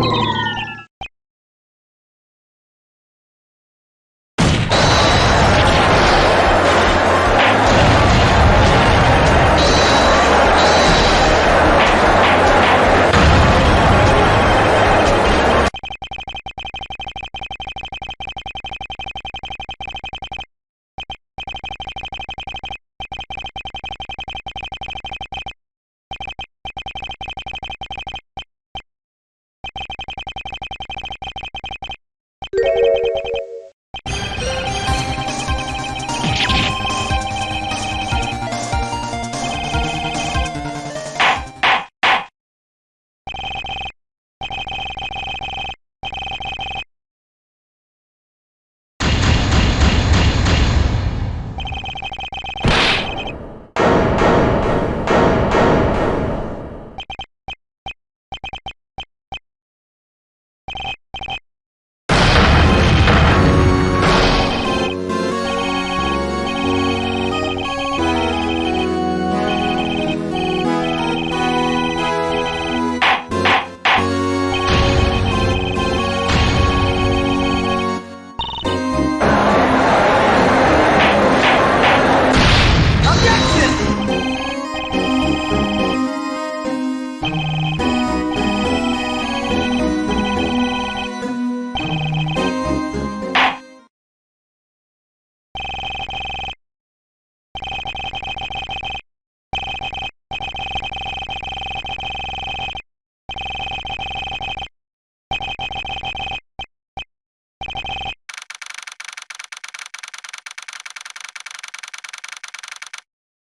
Objection!